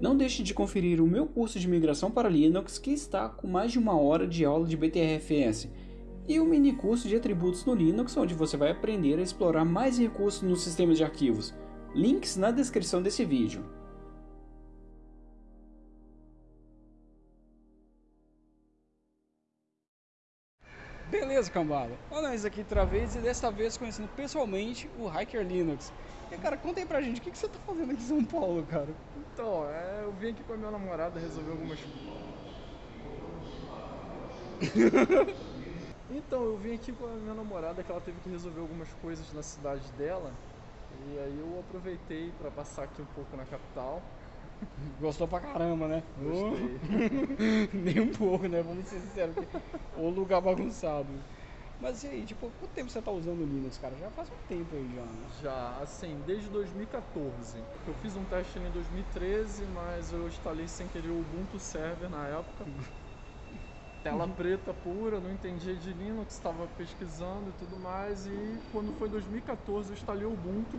Não deixe de conferir o meu curso de migração para Linux que está com mais de uma hora de aula de BTRFS e o mini curso de atributos no Linux onde você vai aprender a explorar mais recursos no sistema de arquivos. Links na descrição desse vídeo. Beleza, cambada. Olha nós aqui outra vez e desta vez conhecendo pessoalmente o Hiker Linux. E cara, conta aí pra gente, o que, que você tá fazendo aqui em São Paulo, cara? Então, é, eu vim aqui com a minha namorada resolver algumas Então, eu vim aqui com a minha namorada que ela teve que resolver algumas coisas na cidade dela. E aí eu aproveitei para passar aqui um pouco na capital. Gostou pra caramba, né? Gostei. Nem um pouco, né? Vamos ser sinceros. O lugar bagunçado. Mas e aí, tipo, quanto tempo você tá usando o Linux, cara? Já faz um tempo aí já, né? Já, assim, desde 2014. Eu fiz um teste em 2013, mas eu instalei sem querer o Ubuntu Server na época. Tela preta pura, não entendia de Linux, estava pesquisando e tudo mais. E quando foi 2014 eu instalei o Ubuntu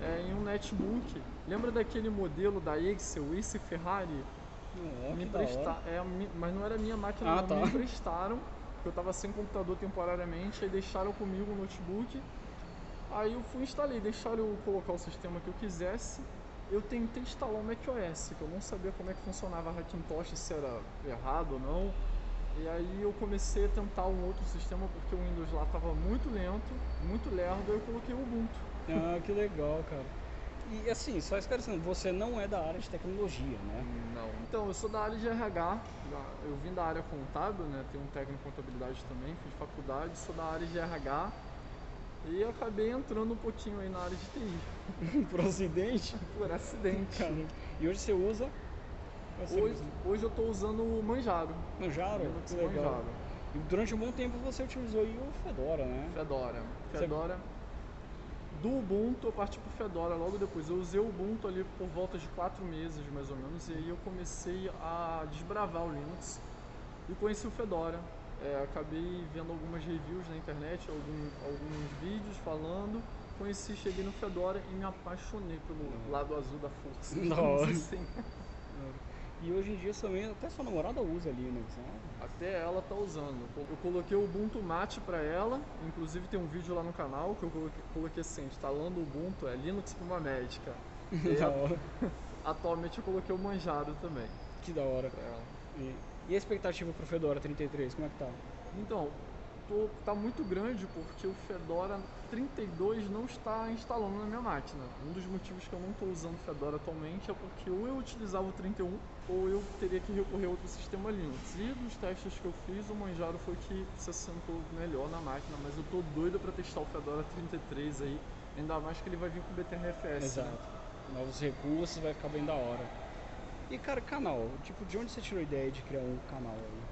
é, em um netbook. Lembra daquele modelo da Excel, Ace Ferrari? É, me que da empresta... hora. é, mas não era minha máquina, Ah, não. tá. me emprestaram. porque Eu estava sem computador temporariamente, aí deixaram comigo o notebook. Aí eu fui e instalei, deixaram eu colocar o sistema que eu quisesse. Eu tentei instalar o macOS, que eu não sabia como é que funcionava a Hackintosh, se era errado ou não. E aí eu comecei a tentar um outro sistema porque o Windows lá estava muito lento, muito lerdo, eu coloquei o Ubuntu. Ah, que legal, cara. E assim, só esclarecendo, você não é da área de tecnologia, né? Não. Então, eu sou da área de RH, eu vim da área contábil, né? Tenho um técnico em contabilidade também, fiz faculdade, sou da área de RH e acabei entrando um pouquinho aí na área de TI, Por acidente. por acidente. Cara. E hoje você usa? Você Hoje, hoje eu estou usando o Manjaro. Manjaro? Linux Que legal. Manjaro. E durante um bom tempo você utilizou aí o Fedora, né? Fedora. Você- Fedora. Do Ubuntu eu parti pro Fedora logo depois. Eu usei o Ubuntu ali por volta de quatro meses mais ou menos e aí eu comecei a desbravar o Linux e conheci o Fedora. É, acabei vendo algumas reviews na internet, algum- alguns vídeos falando. Conheci, cheguei no Fedora e me apaixonei pelo lado azul da força. Hora. assim. E hoje em dia também, até sua namorada usa Linux, né? Até ela tá usando. Eu coloquei o Ubuntu Mate pra ela, inclusive tem um vídeo lá no canal que eu coloquei, coloquei assim, instalando o Ubuntu, é Linux pra uma médica. E da hora. atualmente eu coloquei o Manjaro também Que da hora. ela. E, e a expectativa pro Fedora 33, como é que tá? Então, tô, tá muito grande porque o Fedora 32 não está instalando na minha máquina. Um dos motivos que eu não estou usando o Fedora atualmente é porque ou eu utilizava o 31 ou eu teria que recorrer a outro sistema Linux. E dos testes que eu fiz, o Manjaro foi que se assentou melhor na máquina, mas eu tô doido para testar o Fedora 33 aí, ainda mais que ele vai vir com BTRFS. né? Exato. Novos recursos, vai ficar bem da hora. E cara, canal, tipo, de onde você tirou a ideia de criar um canal aí?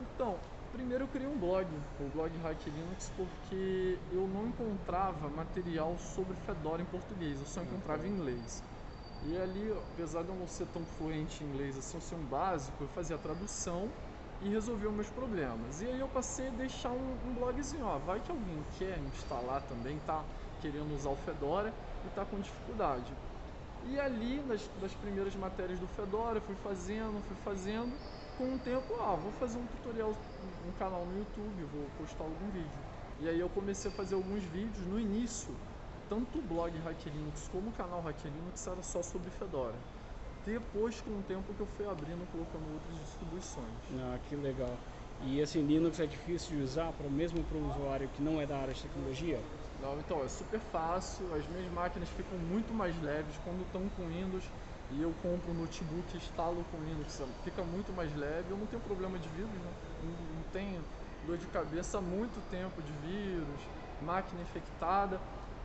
Então, primeiro eu criei um blog, o blog Hack Linux, porque eu não encontrava material sobre Fedora em português, eu só encontrava em inglês. E ali, apesar de eu não ser tão fluente em inglês assim, eu ser um básico, eu fazia a tradução e resolvia os meus problemas. E aí eu passei a deixar um, um blogzinho, ó, vai que alguém quer instalar também, tá querendo usar o Fedora e tá com dificuldade. E ali, nas, das primeiras matérias do Fedora, eu fui fazendo, fui fazendo. Com o tempo, ah, vou fazer um tutorial, um canal no YouTube, vou postar algum vídeo. E aí eu comecei a fazer alguns vídeos. No início, tanto o blog Hack Linux como o canal Hack Linux era só sobre Fedora. Depois, com o tempo, que eu fui abrindo, colocando outras distribuições. Ah, que legal. E assim, Linux é difícil de usar, pra, mesmo para o usuário que não é da área de tecnologia? Não, então, é super fácil, as minhas máquinas ficam muito mais leves quando estão com Windows e eu compro um notebook e instalo com Linux, fica muito mais leve, eu não tenho problema de vírus, né? não, não tenho dor de cabeça há muito tempo de vírus, máquina infectada.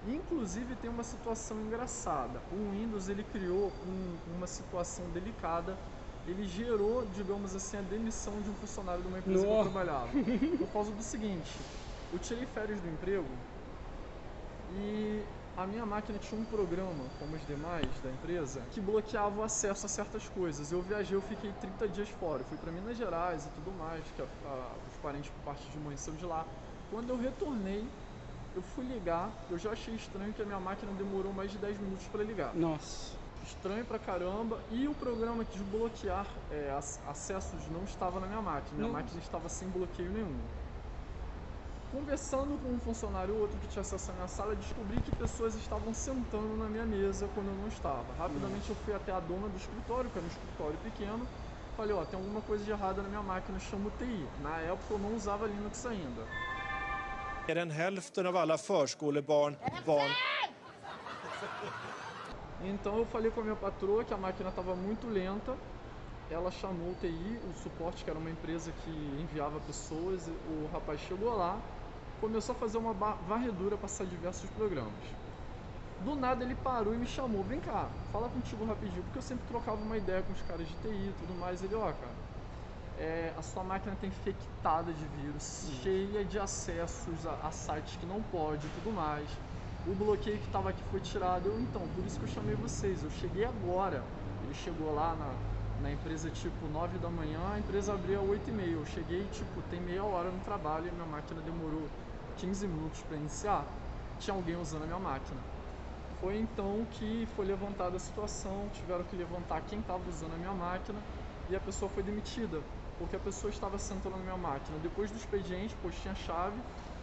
Inclusive tem uma situação engraçada, o Windows ele criou um- uma situação delicada, ele gerou, digamos assim, a demissão de um funcionário de uma empresa que eu trabalhava. Por causa do seguinte, eu tirei férias do emprego e a minha máquina tinha um programa, como os demais da empresa, que bloqueava o acesso a certas coisas. Eu viajei, eu fiquei 30 dias fora. Eu fui para Minas Gerais e tudo mais, que a- a- os parentes por parte de mãe são de lá. Quando eu retornei, eu fui ligar, eu já achei estranho que a minha máquina demorou mais de 10 minutos para ligar. Nossa. estranho pra caramba. E o programa de desbloquear é, acessos não estava na minha máquina. Minha não. máquina estava sem bloqueio nenhum. Conversando com um funcionário ou outro que tinha acesso à minha sala, descobri que pessoas estavam sentando na minha mesa quando eu não estava. Rapidamente eu fui até a dona do escritório, que era um escritório pequeno, falei, ó, tem alguma coisa de errada na minha máquina, chamo TI. Na época eu não usava Linux ainda. Mer än hälften av alla förskolebarn barn. Então eu falei com a minha patroa que a máquina estava muito lenta. Ela chamou o TI, o suporte, que era uma empresa que enviava pessoas. O rapaz chegou lá, começou a fazer uma varredura, passar diversos programas. Do nada ele parou e me chamou, vem cá, fala contigo rapidinho, porque eu sempre trocava uma ideia com os caras de TI e tudo mais. Ele, ó, cara, é, a sua máquina está infectada de vírus, Sim. cheia de acessos a, a, sites que não pode e tudo mais. O bloqueio que estava aqui foi tirado. Eu, então, por isso que eu chamei vocês. Eu cheguei agora. Ele chegou lá na, na empresa tipo 9 da manhã, a empresa abriu às 8 e meia. Eu cheguei, tipo, tem meia hora no trabalho e minha máquina demorou 15 minutos para iniciar. Tinha alguém usando a minha máquina. Foi então que foi levantada a situação, tiveram que levantar quem estava usando a minha máquina e a pessoa foi demitida porque a pessoa estava sentando na minha máquina depois do expediente, pois tinha chave,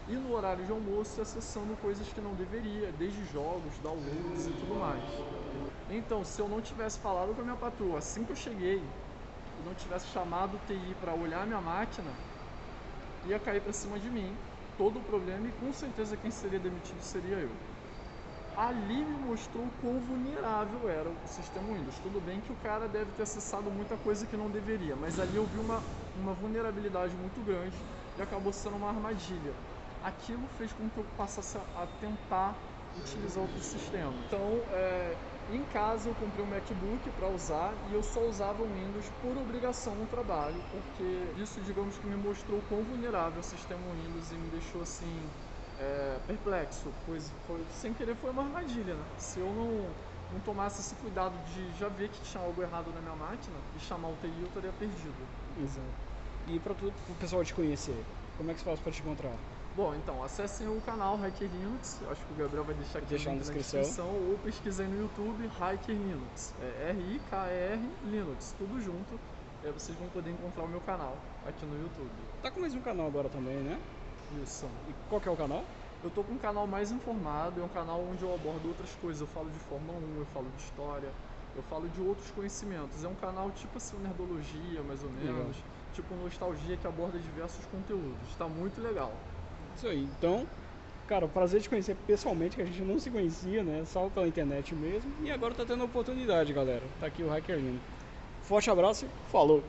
e no horário de almoço acessando coisas que não deveria, desde jogos, downloads e tudo mais. Então, se eu não tivesse falado com a minha patroa assim que eu cheguei, e não tivesse chamado o TI para olhar a minha máquina, ia cair para cima de mim todo o problema e com certeza quem seria demitido seria eu ali me mostrou o quão vulnerável era o sistema Windows. Tudo bem que o cara deve ter acessado muita coisa que não deveria, mas ali eu vi uma, uma vulnerabilidade muito grande e acabou sendo uma armadilha. Aquilo fez com que eu passasse a tentar utilizar outro sistema. Então, é, em casa eu comprei um MacBook para usar e eu só usava o Windows por obrigação no trabalho, porque isso, digamos que me mostrou quão vulnerável o sistema Windows e me deixou assim é, perplexo, pois foi, sem querer foi uma armadilha, né? Se eu não, não tomasse esse cuidado de já ver que tinha algo errado na minha máquina e chamar o TI, eu estaria perdido. Exato. E para o pessoal te conhecer, como é que se faz para te encontrar? Bom, então, acessem o canal Hacker Linux, acho que o Gabriel vai deixar aqui deixar na descrição. descrição. ou pesquisem no YouTube Hacker Linux, é R-I-K-R Linux, tudo junto, vocês vão poder encontrar o meu canal aqui no YouTube. Tá com mais um canal agora também, né? Isso. E qual que é o canal? Eu tô com um canal mais informado, é um canal onde eu abordo outras coisas. Eu falo de Fórmula 1, eu falo de história, eu falo de outros conhecimentos. É um canal tipo assim, nerdologia, mais ou menos. Legal. Tipo nostalgia que aborda diversos conteúdos. Está muito legal. Isso aí. Então, cara, o prazer de conhecer pessoalmente, que a gente não se conhecia, né? Só pela internet mesmo. E agora tá tendo a oportunidade, galera. Tá aqui o Hacker Forte abraço e falou!